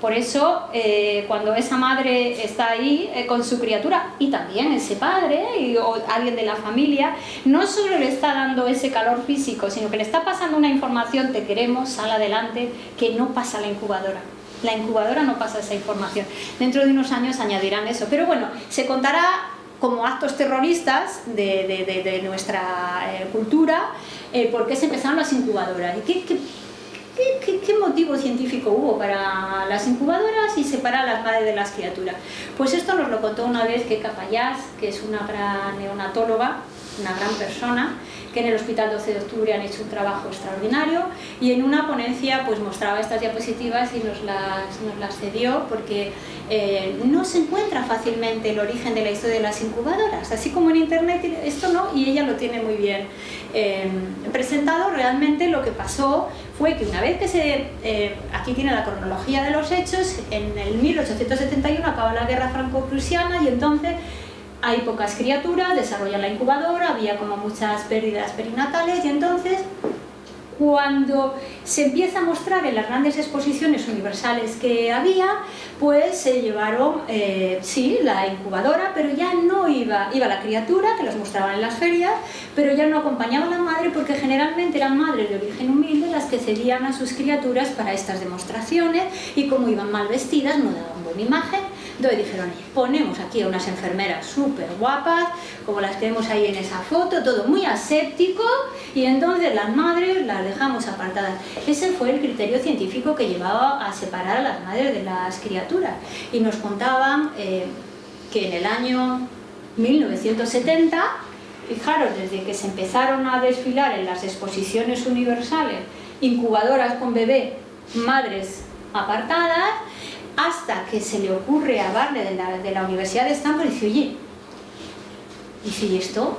Por eso, eh, cuando esa madre está ahí eh, con su criatura y también ese padre o alguien de la familia, no solo le está dando ese calor físico, sino que le está pasando una información, te queremos, sal adelante, que no pasa la incubadora. La incubadora no pasa esa información. Dentro de unos años añadirán eso. Pero bueno, se contará como actos terroristas de, nuestra eh, cultura, por qué se empezaron las incubadoras. ¿Y ¿Qué, motivo científico hubo para las incubadoras y separar a las madres de las criaturas? Pues esto nos lo contó una vez que Capayás, que es una gran neonatóloga, una gran persona, que en el Hospital 12 de Octubre han hecho un trabajo extraordinario y en una ponencia pues mostraba estas diapositivas y nos las, nos las cedió porque eh, no se encuentra fácilmente el origen de la historia de las incubadoras, así como en internet esto no, y ella lo tiene muy bien eh, presentado, realmente lo que pasó fue que una vez que se, eh, aquí tiene la cronología de los hechos, en el 1871 acaba la guerra franco-prusiana y entonces hay pocas criaturas, desarrollan la incubadora, había como muchas pérdidas perinatales y entonces cuando se empieza a mostrar en las grandes exposiciones universales que había, pues se llevaron, eh, sí, la incubadora, pero ya no iba, iba la criatura, que los mostraban en las ferias, pero ya no acompañaba a la madre porque generalmente eran madres de origen humilde las que cedían a sus criaturas para estas demostraciones y como iban mal vestidas no daban buena imagen entonces dijeron, ponemos aquí a unas enfermeras súper guapas, como las que vemos ahí en esa foto, todo muy aséptico, y entonces las madres las dejamos apartadas. Ese fue el criterio científico que llevaba a separar a las madres de las criaturas. Y nos contaban eh, que en el año 1970, fijaros, desde que se empezaron a desfilar en las exposiciones universales, incubadoras con bebé, madres apartadas, hasta que se le ocurre a Barney de la, Universidad de Stanford y dice, oye, dice, ¿y esto?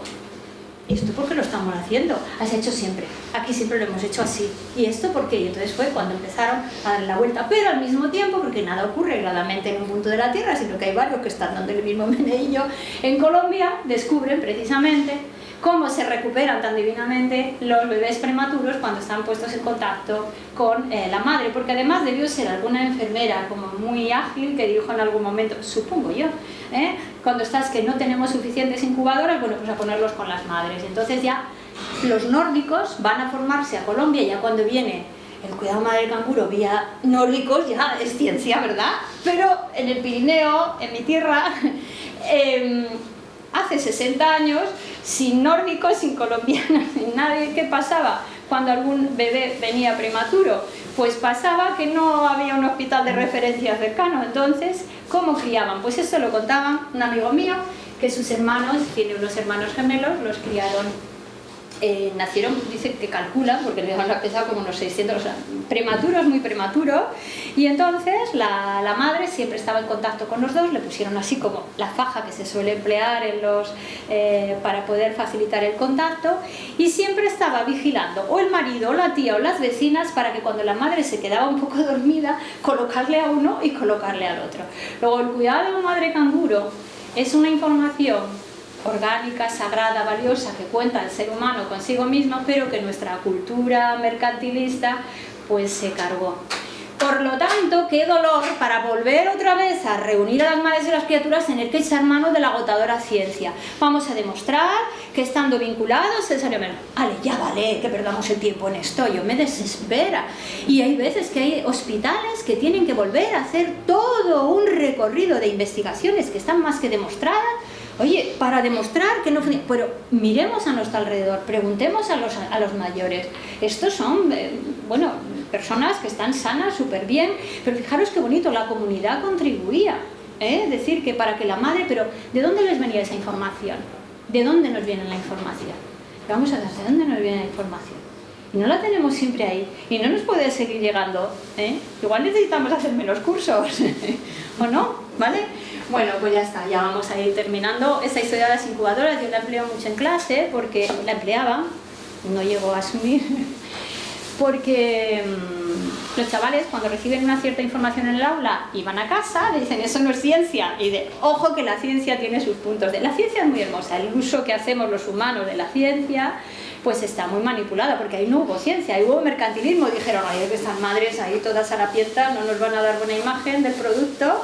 ¿Esto por qué lo estamos haciendo? Has hecho siempre, aquí siempre lo hemos hecho así. ¿Y esto por qué? Y entonces fue cuando empezaron a dar la vuelta, pero al mismo tiempo, porque nada ocurre gradamente en un punto de la Tierra, sino que hay varios que están dando el mismo meneillo en Colombia, descubren precisamente cómo se recuperan tan divinamente los bebés prematuros cuando están puestos en contacto con eh, la madre, porque además debió ser alguna enfermera como muy ágil que dijo en algún momento, supongo yo, ¿eh? cuando estás que no tenemos suficientes incubadoras, bueno, pues a ponerlos con las madres. Entonces ya los nórdicos van a formarse a Colombia ya cuando viene el cuidado madre canguro vía nórdicos ya es ciencia, ¿verdad? Pero en el Pirineo, en mi tierra, em, hace 60 años, sin nórdicos, sin colombianos, sin nadie, ¿qué pasaba cuando algún bebé venía prematuro? Pues pasaba que no había un hospital de referencia cercano, entonces, ¿cómo criaban? Pues eso lo contaban un amigo mío, que sus hermanos, tiene unos hermanos gemelos, los criaron eh, nacieron, dice que calculan, porque les han pesado como unos 600, o sea, prematuros, muy prematuros, y entonces la, la, madre siempre estaba en contacto con los dos, le pusieron así como la faja que se suele emplear en los, eh, para poder facilitar el contacto, y siempre estaba vigilando o el marido, o la tía, o las vecinas, para que cuando la madre se quedaba un poco dormida, colocarle a uno y colocarle al otro. Luego, el cuidado de una madre canguro es una información orgánica, sagrada, valiosa que cuenta el ser humano consigo mismo, pero que nuestra cultura mercantilista pues se cargó. Por lo tanto, qué dolor para volver otra vez a reunir a las madres y las criaturas tener que echar mano de la agotadora ciencia. Vamos a demostrar que estando vinculados es menos. Vale, ya vale que perdamos el tiempo en esto, yo me desespera. Y hay veces que hay hospitales que tienen que volver a hacer todo un recorrido de investigaciones que están más que demostradas Oye, para demostrar que no funciona, pero miremos a nuestro alrededor, preguntemos a los, a los mayores. Estos son, eh, bueno, personas que están sanas, súper bien, pero fijaros qué bonito, la comunidad contribuía. ¿eh? Es decir, que para que la madre, pero ¿de dónde les venía esa información? ¿De dónde nos viene la información? Vamos a ver, ¿de dónde nos viene la información? Y no la tenemos siempre ahí, y no nos puede seguir llegando. ¿eh? Igual necesitamos hacer menos cursos, ¿o no? ¿Vale? Bueno, pues ya está, ya vamos a ir terminando. Esta historia de las incubadoras yo la empleo mucho en clase porque la empleaba, no llego a asumir, porque mm, los chavales cuando reciben una cierta información en el aula y van a casa, dicen eso no es ciencia y de ojo que la ciencia tiene sus puntos. De, la ciencia es muy hermosa, el uso que hacemos los humanos de la ciencia pues está muy manipulada, porque ahí no hubo ciencia, ahí hubo mercantilismo, dijeron, ay, que estas madres ahí todas harapientas no nos van a dar buena imagen del producto,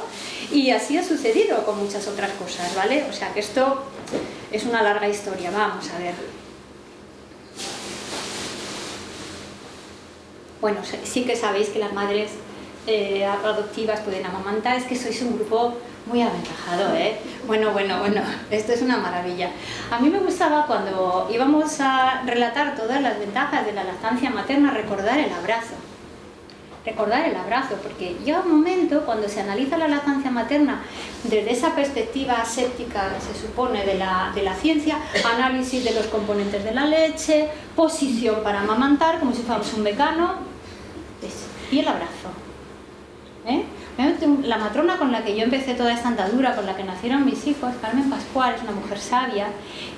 y así ha sucedido con muchas otras cosas, ¿vale? O sea que esto es una larga historia, vamos a ver. Bueno, sí que sabéis que las madres eh, adoptivas pueden amamantar, es que sois un grupo muy aventajado, ¿eh? Bueno, bueno, bueno, esto es una maravilla. A mí me gustaba cuando íbamos a relatar todas las ventajas de la lactancia materna recordar el abrazo recordar el abrazo, porque llega un momento cuando se analiza la lactancia materna desde esa perspectiva séptica, se supone, de la, de la ciencia, análisis de los componentes de la leche, posición para amamantar, como si fuéramos un mecano, y el abrazo. ¿Eh? La matrona con la que yo empecé toda esta andadura, con la que nacieron mis hijos, Carmen Pascual, es una mujer sabia,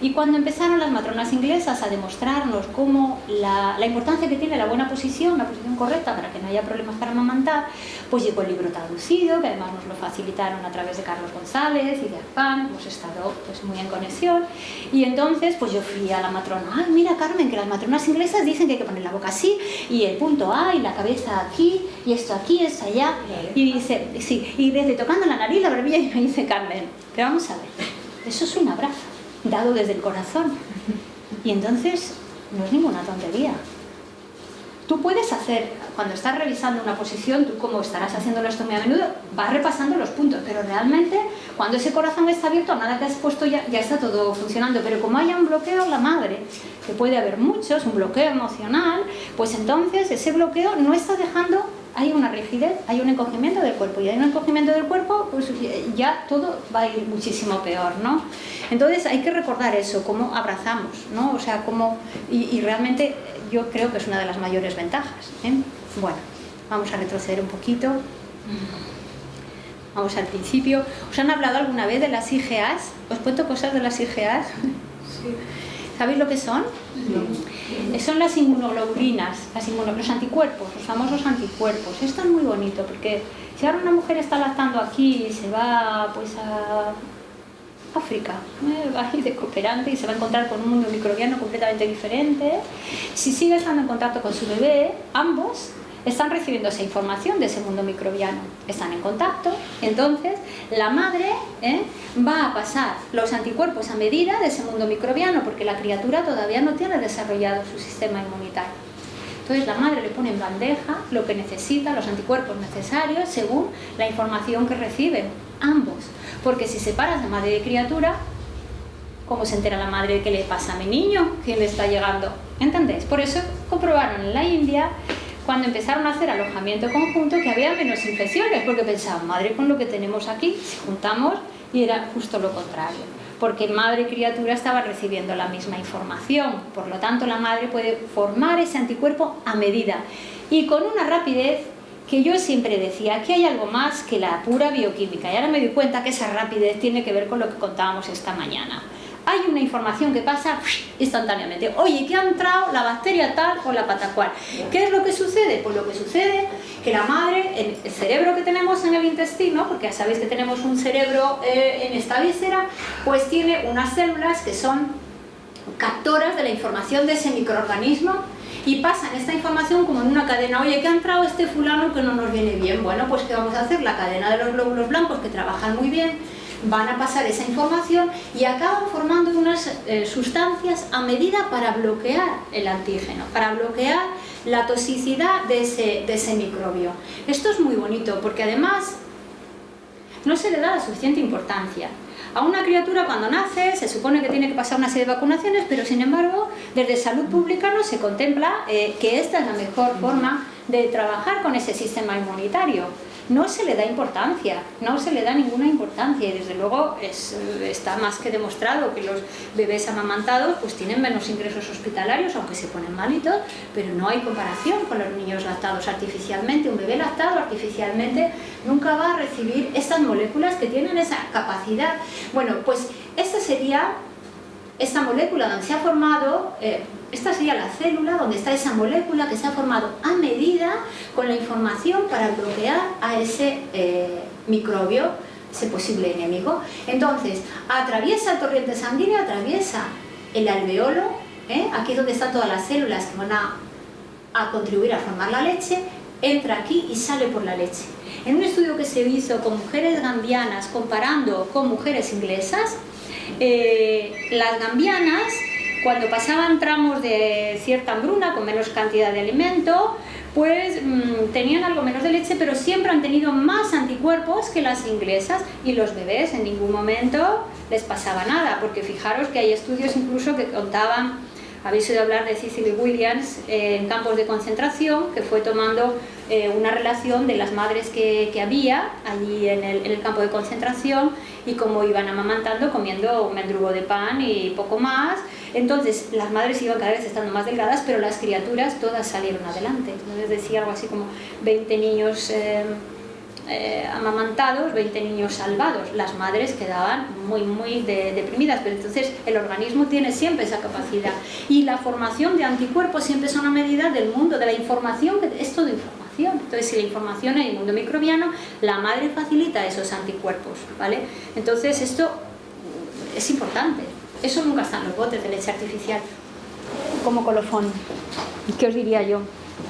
y cuando empezaron las matronas inglesas a demostrarnos cómo la, importancia que tiene la buena posición, la posición correcta para que no haya problemas para amamantar, pues llegó el libro traducido, que además nos lo facilitaron a través de Carlos González y de Arpan, hemos estado pues, muy en conexión, y entonces pues yo fui a la matrona, ay mira Carmen, que las matronas inglesas dicen que hay que poner la boca así, y el punto A, y la cabeza aquí, y esto aquí, esto allá, y dice, y desde tocando la nariz, la barbilla, y me dice Carmen, pero vamos a ver, eso es un abrazo, dado desde el corazón. Y entonces, no es ninguna tontería. Tú puedes hacer, cuando estás revisando una posición, tú como estarás haciéndolo esto muy a menudo, vas repasando los puntos, pero realmente cuando ese corazón está abierto, nada que has puesto ya, ya está todo funcionando, pero como haya un bloqueo la madre, que puede haber muchos, un bloqueo emocional, pues entonces ese bloqueo no está dejando hay una rigidez, hay un encogimiento del cuerpo y hay un encogimiento del cuerpo, pues ya todo va a ir muchísimo peor, ¿no? Entonces hay que recordar eso, cómo abrazamos, ¿no? O sea, cómo... Y, realmente yo creo que es una de las mayores ventajas. ¿eh? Bueno, vamos a retroceder un poquito. Vamos al principio. ¿Os han hablado alguna vez de las IGAs? ¿Os cuento cosas de las IGAs? Sí. ¿Sabéis lo que son? Son las inmunoglobulinas, las los anticuerpos, los famosos anticuerpos. Esto es muy bonito porque si ahora una mujer está lactando aquí y se va pues a África, ¿eh? va a ir de cooperante y se va a encontrar con un mundo microbiano completamente diferente. Si sigue estando en contacto con su bebé, ambos están recibiendo esa información de ese mundo microbiano, están en contacto, entonces la madre ¿eh? va a pasar los anticuerpos a medida de ese mundo microbiano porque la criatura todavía no tiene desarrollado su sistema inmunitario. Entonces la madre le pone en bandeja lo que necesita, los anticuerpos necesarios según la información que reciben, ambos. Porque si separas de madre y criatura, ¿cómo se entera la madre de qué le pasa a mi niño? ¿Quién le está llegando? ¿Entendéis? Por eso comprobaron en la India cuando empezaron a hacer alojamiento conjunto que había menos infecciones, porque pensaban, madre con lo que tenemos aquí, si juntamos, y era justo lo contrario, porque madre y criatura estaban recibiendo la misma información, por lo tanto la madre puede formar ese anticuerpo a medida y con una rapidez que yo siempre decía que hay algo más que la pura bioquímica y ahora me doy cuenta que esa rapidez tiene que ver con lo que contábamos esta mañana hay una información que pasa instantáneamente. Oye, ¿qué ha entrado la bacteria tal o la pata cual? ¿Qué es lo que sucede? Pues lo que sucede que la madre, el cerebro que tenemos en el intestino, porque ya sabéis que tenemos un cerebro eh, en esta víscera, pues tiene unas células que son captoras de la información de ese microorganismo y pasan esta información como en una cadena. Oye, ¿qué ha entrado este fulano que no nos viene bien? Bueno, pues ¿qué vamos a hacer? La cadena de los glóbulos blancos que trabajan muy bien van a pasar esa información y acaban formando unas eh, sustancias a medida para bloquear el antígeno, para bloquear la toxicidad de ese, microbio. Esto es muy bonito porque además no se le da la suficiente importancia. A una criatura cuando nace se supone que tiene que pasar una serie de vacunaciones, pero sin embargo desde salud pública no se contempla eh, que esta es la mejor forma de trabajar con ese sistema inmunitario no se le da importancia, no se le da ninguna importancia y desde luego está más que demostrado que los bebés amamantados pues tienen menos ingresos hospitalarios, aunque se ponen malitos, pero no hay comparación con los niños lactados artificialmente. Un bebé lactado artificialmente nunca va a recibir estas moléculas que tienen esa capacidad. Bueno, pues esta sería esta molécula donde se ha formado, eh, esta sería la célula donde está esa molécula que se ha formado a medida con la información para bloquear a ese eh, microbio, ese posible enemigo. Entonces, atraviesa el torrente sanguíneo, atraviesa el alveolo, ¿eh? aquí es donde están todas las células que van a, contribuir a formar la leche, entra aquí y sale por la leche. En un estudio que se hizo con mujeres gambianas comparando con mujeres inglesas, eh, las gambianas, cuando pasaban tramos de cierta hambruna, con menos cantidad de alimento, pues mm, tenían algo menos de leche, pero siempre han tenido más anticuerpos que las inglesas y los bebés en ningún momento les pasaba nada, porque fijaros que hay estudios incluso que contaban habéis oído hablar de Cicely Williams en campos de concentración, que fue tomando eh, una relación de las madres que, que había allí en el, en el, campo de concentración y cómo iban amamantando comiendo un mendrugo de pan y poco más. Entonces las madres iban cada vez estando más delgadas, pero las criaturas todas salieron adelante. Entonces decía algo así como 20 niños... Eh, eh, amamantados, 20 niños salvados. Las madres quedaban muy, muy deprimidas, pero entonces el organismo tiene siempre esa capacidad. Y la formación de anticuerpos siempre es una medida del mundo, de la información, es todo información. Entonces, si la información en el mundo microbiano, la madre facilita esos anticuerpos, ¿vale? Entonces, esto es importante. Eso nunca está en los botes de leche artificial, como colofón. ¿Qué os diría yo?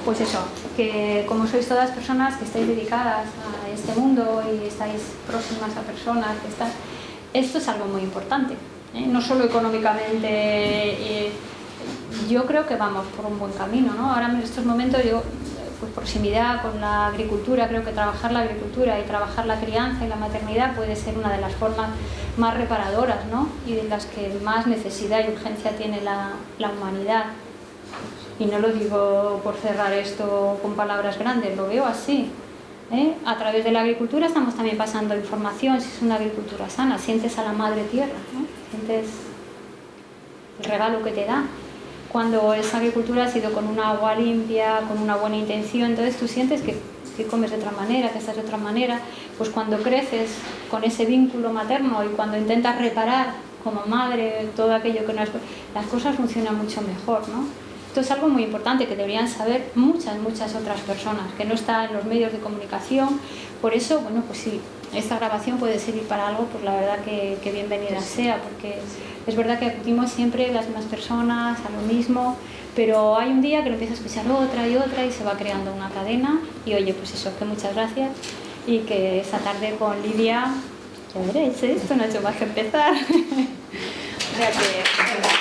pues eso, que como sois todas personas que estáis dedicadas a este mundo y estáis próximas a personas. Esto es algo muy importante, ¿eh? no solo económicamente, eh, yo creo que vamos por un buen camino, ¿no? Ahora en estos momentos yo, pues proximidad con la agricultura, creo que trabajar la agricultura y trabajar la crianza y la maternidad puede ser una de las formas más reparadoras, ¿no? Y de las que más necesidad y urgencia tiene la, la humanidad y no lo digo por cerrar esto con palabras grandes, lo veo así. ¿eh? A través de la agricultura estamos también pasando información, si es una agricultura sana, sientes a la madre tierra, sientes el regalo que te da. Cuando esa agricultura ha sido con una agua limpia, con una buena intención, entonces tú sientes que, que comes de otra manera, que estás de otra manera, pues cuando creces con ese vínculo materno y cuando intentas reparar como madre todo aquello que no es... las cosas funcionan mucho mejor, ¿no? Esto es algo muy importante que deberían saber muchas, muchas otras personas, que no está en los medios de comunicación. Por eso, bueno, pues si esta grabación puede servir para algo, pues la verdad que, bienvenida sea, porque es verdad que acudimos siempre las mismas personas a lo mismo, pero hay un día que lo empieza a escuchar otra y otra y se va creando una cadena. Y oye, pues eso, que muchas gracias y que esta tarde con Lidia, ya veréis, ¿eh? esto no ha hecho más que empezar. o sea que...